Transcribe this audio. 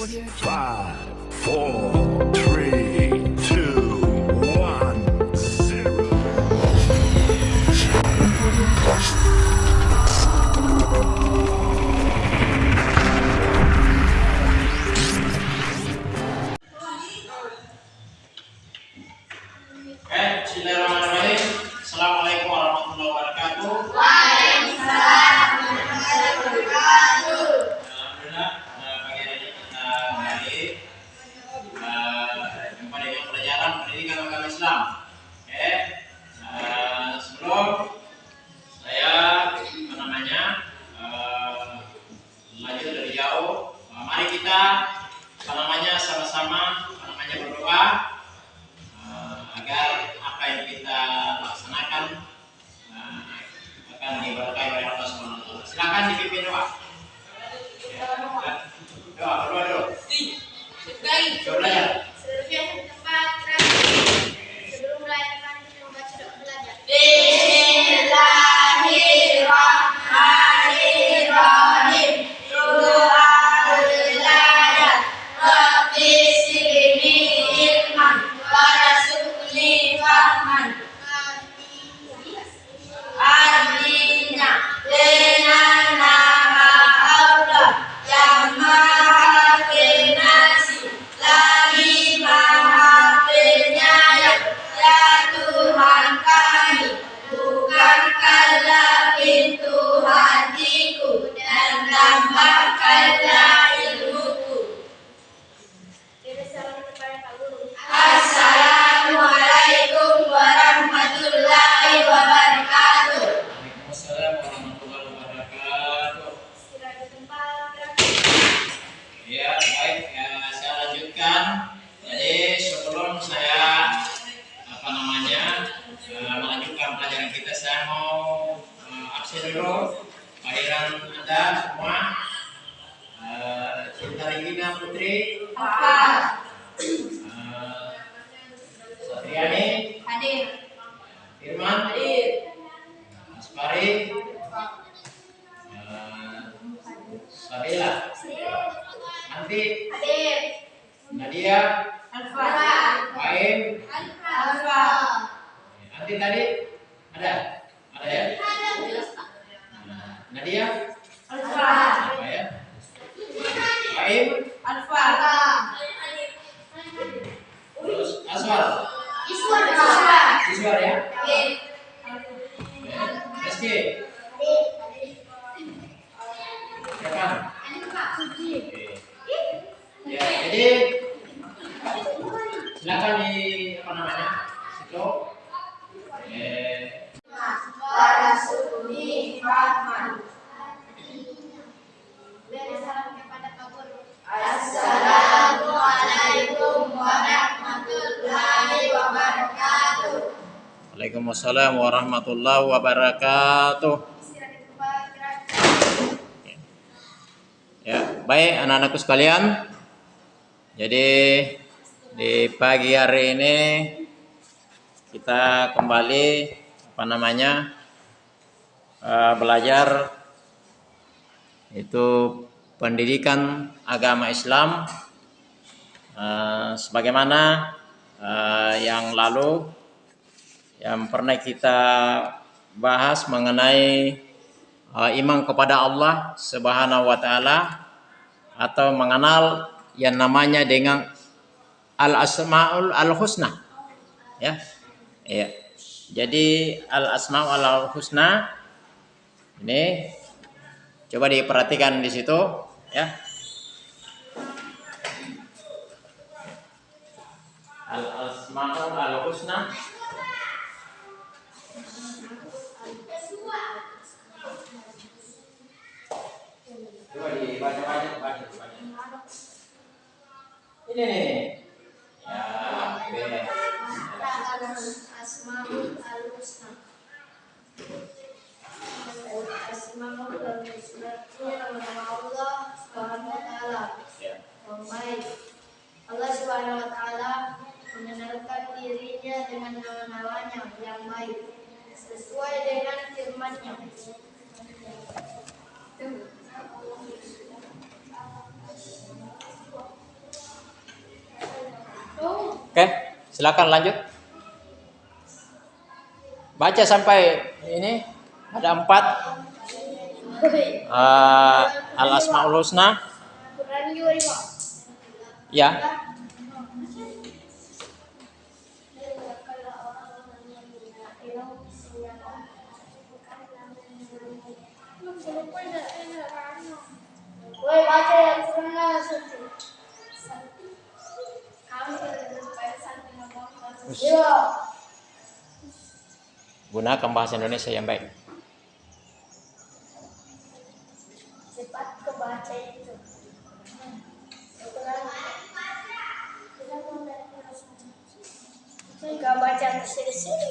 Five, four, pelajaran pendidikan agama Islam. Oke, eh, sebelum saya apa namanya lanjut dari jauh, mari kita apa namanya sama-sama apa namanya berdoa sebelum saya apa namanya eh, melanjutkan pelajaran kita, saya mau eh, absen dulu. Kehadiran anda semua. Eh, Cinta Regina Putri, eh, Satriani, Hadir. Firman, Hadir. Aspari, eh, Sabila, Nanti, Hadir. Nadia, Alfa. Baim, Alfa. Tadi ada, ada ya? Nah, Nadia, Alfa. apa ya? Baim, Alfa. terus Aswar, Iswar. Iswar. Iswar ya? Hadir. Ya. Rizky, siapa? Oke. Ya, jadi silakan di apa namanya? Situ. Eh, Warasuli Rahman. Beri salam kepada Pak Guru. Assalamualaikum warahmatullahi wabarakatuh. Waalaikumsalam warahmatullahi wabarakatuh. Ya, baik anak-anakku sekalian. Jadi di pagi hari ini kita kembali apa namanya eh, belajar itu pendidikan agama Islam Eh, sebagaimana eh, yang lalu yang pernah kita bahas mengenai uh, iman kepada Allah Subhanahu wa taala atau mengenal yang namanya dengan al asmaul al husna ya. Ya. Jadi al asmaul al husna ini coba diperhatikan di situ ya. Al asmaul al husna Dibaca banyak, baca banyak. Ini nih. Ya. Asmaul nama Allah Subhanahu wa taala. Ya. Baik. Allah mengenalkan dirinya dengan nama-namanya yang baik sesuai dengan firman-Nya. Oke, silakan lanjut. Baca sampai ini ada empat eh, al asmaul husna. Ya, baca ya Satu. Iya. gunakan bahasa Indonesia yang baik. Cepat kebaca itu. Jika baca ke sini-sini